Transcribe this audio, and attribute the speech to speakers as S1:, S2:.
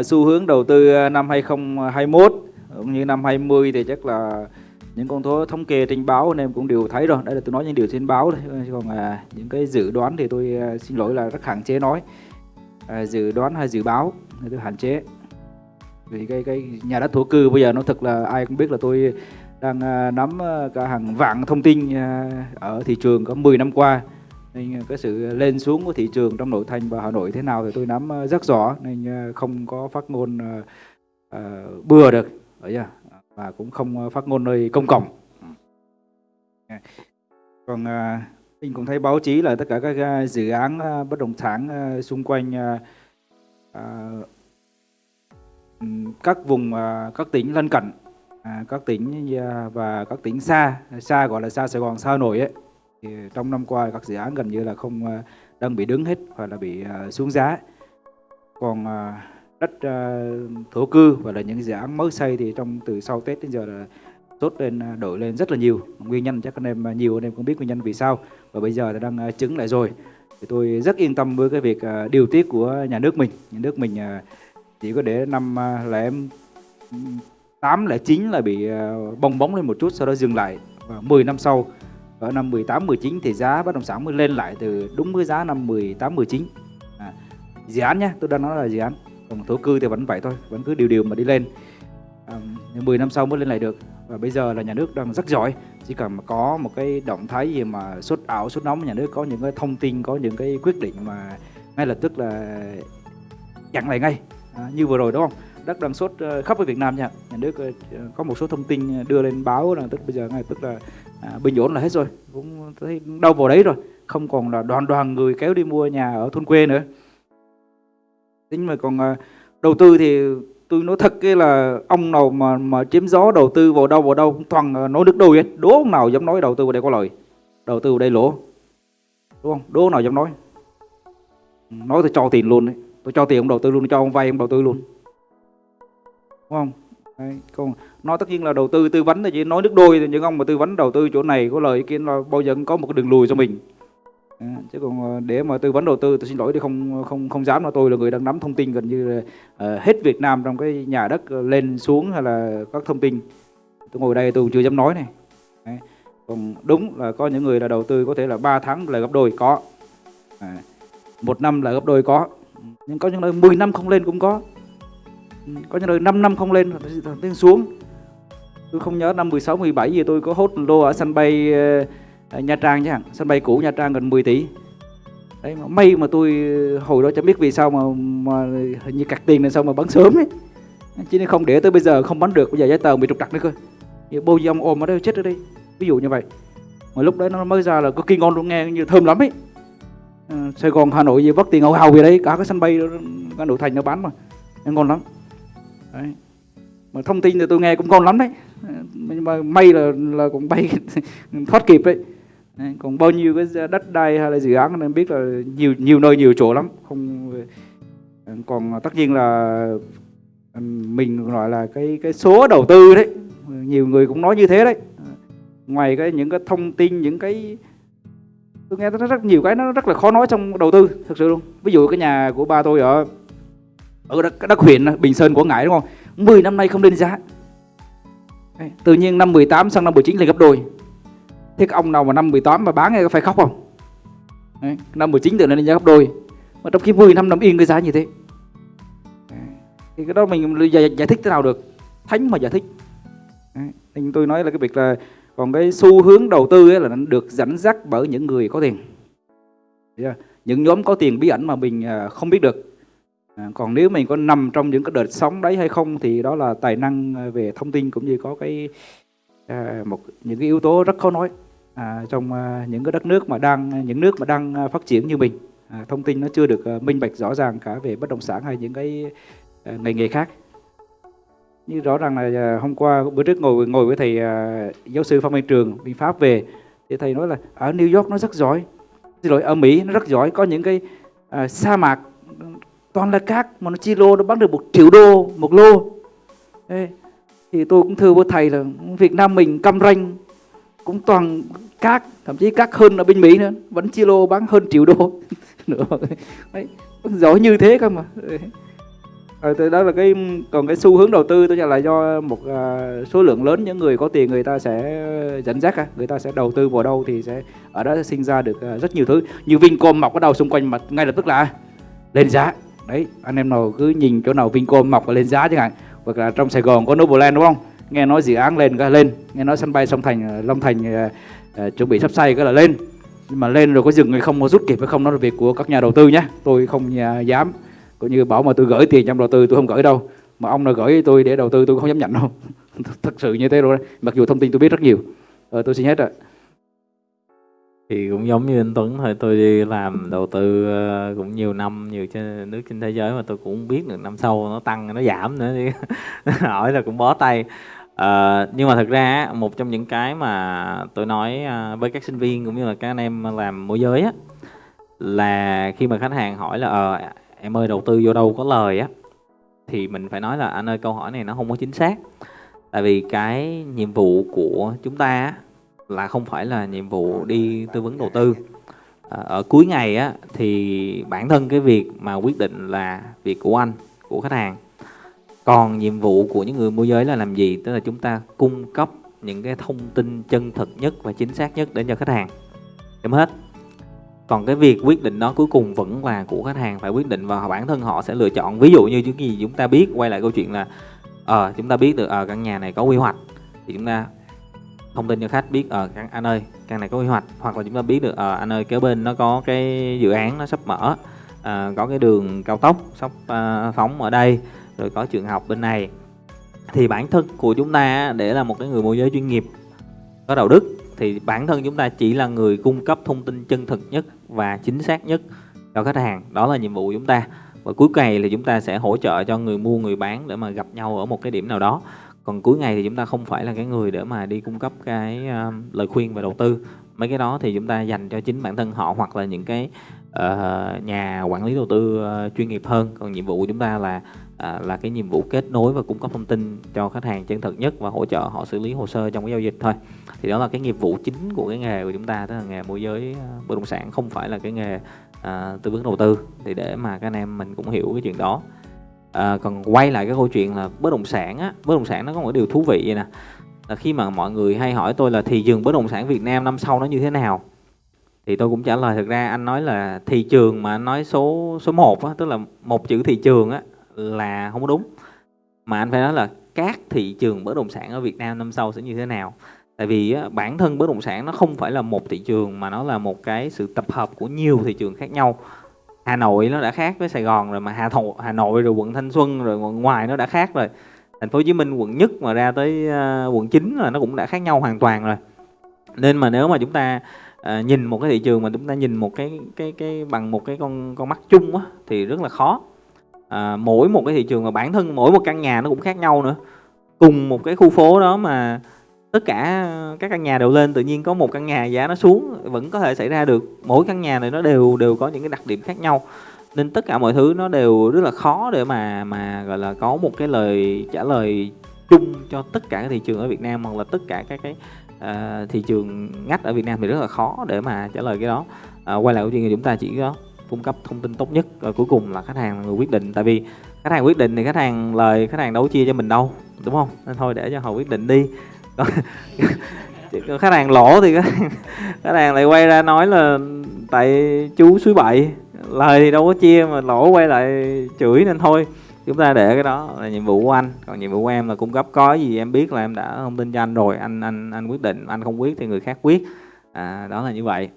S1: Ờ, xu hướng đầu tư ờ, năm 2021 cũng như năm 20 thì chắc là những con số thống kê trên báo anh em cũng đều thấy rồi. Đây là tôi nói những điều trên báo thôi. Còn à, những cái dự đoán thì tôi à, xin lỗi là rất hạn chế nói. À, dự đoán hay dự báo thì tôi hạn chế. Vì cái cái nhà đất thổ cư bây giờ nó thật là ai cũng biết là tôi đang à, nắm à, cả hàng vạn thông tin à, ở thị trường có 10 năm qua nên ờ, cái sự ờ, lên xuống của thị trường trong nội thành và Hà Nội thế nào thì tôi nắm ờ, rất rõ. Nên không có phát ngôn uh, bừa được chưa? và cũng không phát ngôn nơi công cộng. Còn uh, mình cũng thấy báo chí là tất cả các dự án bất động sản xung quanh các vùng các tỉnh lân cận à, các tỉnh và các tỉnh xa xa gọi là xa Sài Gòn xa Hà Nội ấy trong năm qua các dự án gần như là không ờ, đang bị đứng hết hoặc là bị ờ, xuống giá. Còn ờ, đất thổ cư và là những dự án mới xây thì trong, từ sau Tết đến giờ là tốt lên đổi lên rất là nhiều. Nguyên nhân chắc anh em nhiều anh em cũng biết nguyên nhân vì sao. Và bây giờ đang chứng lại rồi. Thì tôi rất yên tâm với cái việc điều tiết của nhà nước mình. Nhà nước mình chỉ có để năm là em ừ, tám, là chín là bị bong bóng lên một chút, sau đó dừng lại. Và 10 năm sau ở năm 18 19 thì giá bất động sản mới lên lại từ đúng với giá năm 18 19 à, dự án nhé tôi đang nói là dự án. Còn thổ cư thì vẫn vậy thôi vẫn cứ điều điều mà đi lên. À, 10 năm sau mới lên lại được. Và bây giờ là nhà nước đang rất giỏi chỉ cần mà có một cái động thái gì mà sốt ảo sốt nóng nhà nước có những cái thông tin có những cái quyết định mà ngay lập tức là chặn lại ngay. À, như vừa rồi đúng không? Đất đang sốt ờ, khắp với Việt Nam nha. Nhà nước ờ, có một số thông tin đưa lên báo là tức bây giờ ngay tức là à, bình ổn là hết rồi. Cũng thấy đâu vào đấy rồi. Không còn là đoàn đoàn người kéo đi mua nhà ở thôn quê nữa. Tính mà còn à, đầu tư thì tôi nói thật cái là ông nào mà mà chiếm gió đầu tư vào đâu vào đâu cũng toàn nói nước đôi hết. Đố ông nào dám nói đầu tư vào đây có lời. Đầu tư vào đây lỗ. Đúng không? Đố nào dám nói. Ừ, nói tôi cho tiền luôn đấy. Tôi cho tiền ông đầu tư luôn cho ông vay ông đầu tư luôn. Đúng không? Đấy, còn nói tất nhiên là đầu tư tư vấn thì chỉ nói nước đôi thì những ông mà tư vấn đầu tư chỗ này có lời kia là bao giờ cũng có một cái đường lùi cho mình. À, chứ còn ờ, để mà tư vấn đầu tư tôi xin lỗi thì không không không dám là tôi là người đang nắm thông tin gần như là uh, hết Việt Nam trong cái nhà đất ờ, lên xuống hay là các thông tin. Tôi ngồi đây tôi chưa dám nói này. Đấy. còn đúng là có những người là đầu tư có thể là 3 tháng là gấp đôi có. À, một năm là gấp đôi có. Nhưng có những nơi 10 năm không lên cũng có có những nơi 5 năm không lên lên xuống. Tôi không nhớ năm 16 17 gì tôi có hốt lô ở sân bay uh, Nha Trang chứ hẳn sân bay cũ Nha Trang gần 10 tỷ. Đấy mà may mà tôi ờ, hồi đó chẳng biết vì sao mà mà hình như cặt tiền này sao mà bắn sớm ấy. Chứ nên không để tới bây giờ không bắn được bây giờ giấy tờ bị trục trặc nữa cơ. Giờ bô ông ôm ở đây chết ở đây. Ví dụ như vậy. Mà lúc đấy nó mới ra là có kinh ngon luôn nghe như thơm lắm ấy. À, Sài Gòn Hà Nội gì vất tiền ngầu hào về đấy. Cả cái sân bay cả nội thành nó bán mà. Ngon lắm đấy. mà thông tin thì tôi nghe cũng ngon lắm đấy. Ờ, nhưng mà may là là cũng bay thoát kịp đấy. đấy còn bao nhiêu cái đất đai hay là dự án nên biết là nhiều nhiều nơi nhiều chỗ lắm. Không ờ, còn tất nhiên là ờ, mình gọi là cái cái số đầu tư đấy. Nhiều người cũng nói như thế đấy. Ngoài cái những cái thông tin những cái tôi nghe rất, rất nhiều cái nó rất là khó nói trong đầu tư thực sự luôn. Ví dụ cái nhà của ba tôi ở ở đất, đất huyện Bình Sơn Quảng Ngãi đúng không? 10 năm nay không lên giá. Tự nhiên năm 18 sang năm 19 lên gấp đôi. Thế cái ông nào mà năm 18 mà bán phải khóc không? Đấy, năm 19 tự lên giá gấp đôi. Mà trong khi 10 năm nằm yên cái giá như thế. Thì cái đó mình giải, giải thích thế nào được? Thánh mà giải thích. Đấy. nên tôi nói là cái việc là còn cái xu hướng đầu tư ấy là nó được dẫn dắt bởi những người có tiền. Những nhóm có tiền bí ẩn mà mình à, không biết được. À, còn nếu mình có nằm trong những cái đợt sóng đấy hay không thì đó là tài năng à, về thông tin cũng như có cái à, một những cái yếu tố rất khó nói à, trong à, những cái đất nước mà đang những nước mà đang à, phát triển như mình. À, thông tin nó chưa được à, minh bạch rõ ràng cả về bất động sản hay những cái à, ngành nghề khác. Như rõ ràng là à, hôm qua bữa trước ngồi ngồi với thầy à, giáo sư Phan Văn Trường bên Pháp về thì thầy nói là ở New York nó rất giỏi xin lỗi ở Mỹ nó rất giỏi có những cái à, sa mạc toàn là cát mà nó chi lô nó bán được một triệu đô một lô. Ê, thì tôi cũng thưa với thầy là Việt Nam mình cam ranh cũng toàn cát thậm chí cát hơn ở bên Mỹ nữa vẫn chi lô bán hơn triệu đô nữa. Đấy, giỏi như thế cơ mà. Ờ, từ đó là cái còn cái xu hướng đầu tư tôi cho là do một à, số lượng lớn những người có tiền người ta sẽ dẫn dắt à, người ta sẽ đầu tư vào đâu thì sẽ ở đó sẽ sinh ra được à, rất nhiều thứ. Như Vincom mọc ở đầu xung quanh mà ngay lập tức là lên giá đấy anh em nào cứ nhìn chỗ nào Vincom mọc và lên giá chẳng hạn hoặc là trong Sài Gòn có Novoland đúng không? Nghe nói dự án lên cái lên nghe nói sân bay sông Thành ờ, Long Thành uh, uh, chuẩn bị sắp xây cái là lên. Nhưng mà lên rồi có dừng hay không có rút kịp hay không đó là việc của các nhà đầu tư nhé. Tôi không uh, dám cũng như bảo mà tôi gửi tiền trong đầu tư tôi không gửi đâu. Mà ông nào gửi tôi để đầu tư tôi không dám nhận đâu. Thật sự như thế rồi đấy. mặc dù thông tin tôi biết rất nhiều. Ờ, tôi xin hết rồi
S2: thì cũng giống như anh Tuấn thôi tôi đi làm đầu tư ờ, cũng nhiều năm nhiều trên nước trên thế giới mà tôi cũng không biết được năm sau nó tăng nó giảm nữa thì hỏi là cũng bó tay. À, nhưng mà thật ra một trong những cái mà tôi nói ờ, với các sinh viên cũng như là các anh em làm môi giới á là khi mà khách hàng hỏi là ờ em ơi đầu tư vô đâu có lời á? Thì mình phải nói là anh ơi câu hỏi này nó không có chính xác. Tại vì cái nhiệm vụ của chúng ta là không phải là nhiệm vụ đi tư vấn đầu tư. À, ở cuối ngày á thì bản thân cái việc mà quyết định là việc của anh của khách hàng. Còn nhiệm vụ của những người môi giới là làm gì? Tức là chúng ta cung cấp những cái thông tin chân thực nhất và chính xác nhất đến cho khách hàng. Chấm hết. Còn cái việc quyết định đó cuối cùng vẫn là của khách hàng phải quyết định và bản thân họ sẽ lựa chọn. Ví dụ như những gì chúng ta biết quay lại câu chuyện là ờ à, chúng ta biết được ở à, căn nhà này có quy hoạch thì chúng ta thông tin cho khách biết ờ, ở à, anh ơi căn này có quy hoạch hoặc là chúng ta biết được ở à, anh ơi kế bên nó có cái dự án nó sắp mở à, có cái đường cao tốc sắp à, phóng ở đây rồi có trường học bên này. Thì bản thân của chúng ta để là một cái người môi giới chuyên nghiệp có đạo đức thì bản thân chúng ta chỉ là người cung cấp thông tin chân thực nhất và chính xác nhất cho khách hàng. Đó là nhiệm vụ của chúng ta. Và cuối ngày thì chúng ta sẽ hỗ trợ cho người mua người bán để mà gặp nhau ở một cái điểm nào đó còn cuối ngày thì chúng ta không phải là cái người để mà đi cung cấp cái uh, lời khuyên về đầu tư. Mấy cái đó thì chúng ta dành cho chính bản thân họ hoặc là những cái uh, nhà quản lý đầu tư uh, chuyên nghiệp hơn. Còn nhiệm vụ của chúng ta là uh, là cái nhiệm vụ kết nối và cung cấp thông tin cho khách hàng chân thực nhất và hỗ trợ họ xử lý hồ sơ trong cái giao dịch thôi. Thì đó là cái nghiệp vụ chính của cái nghề của chúng ta tức là nghề môi giới uh, bất động sản không phải là cái nghề uh, tư vấn đầu tư. Thì để mà các anh em mình cũng hiểu cái chuyện đó à, còn quay lại cái câu chuyện là bất động sản á bất động sản nó có một điều thú vị vậy nè là khi mà mọi người hay hỏi tôi là thị trường bất động sản Việt Nam năm sau nó như thế nào thì tôi cũng trả lời thực ra anh nói là thị trường mà anh nói số số 1 á, tức là một chữ thị trường á là không có đúng. Mà anh phải nói là các thị trường bất động sản ở Việt Nam năm sau sẽ như thế nào. Tại vì á, bản thân bất động sản nó không phải là một thị trường mà nó là một cái sự tập hợp của nhiều thị trường khác nhau. Hà Nội nó đã khác với Sài Gòn rồi mà Hà Nội, Hà Nội rồi quận Thanh Xuân rồi quận ngoài nó đã khác rồi. Thành phố Hồ Chí Minh quận nhất mà ra tới uh, quận 9 là nó cũng đã khác nhau hoàn toàn rồi. Nên mà nếu mà chúng ta uh, nhìn một cái thị trường mà chúng ta nhìn một cái cái cái bằng một cái con con mắt chung á thì rất là khó. À, mỗi một cái thị trường mà bản thân mỗi một căn nhà nó cũng khác nhau nữa. Cùng một cái khu phố đó mà tất cả ờ, các căn nhà đều lên tự nhiên có một căn nhà giá nó xuống vẫn có thể xảy ra được. Mỗi căn nhà này nó đều đều có những cái đặc điểm khác nhau. Nên tất cả mọi thứ nó đều rất là khó để mà mà gọi là có một cái lời trả lời chung cho tất cả các thị trường ở Việt Nam hoặc là tất cả các cái uh, thị trường ngách ở Việt Nam thì rất là khó để mà trả lời cái đó. Uh, quay lại câu chuyện thì chúng ta chỉ có cung cấp thông tin tốt nhất và cuối cùng là khách hàng là người quyết định. Tại vì khách hàng quyết định thì khách hàng lời khách hàng đâu chia cho mình đâu đúng không? Nên thôi để cho họ quyết định đi. khách hàng lỗ thì khách hàng lại quay ra nói là tại chú suối bậy. Lời thì đâu có chia mà lỗ quay lại chửi nên thôi. Chúng ta để cái đó là nhiệm vụ của anh. Còn nhiệm vụ của em là cung cấp có gì em biết là em đã thông tin cho anh rồi. Anh anh anh quyết định anh không quyết thì người khác quyết. À, đó là như vậy.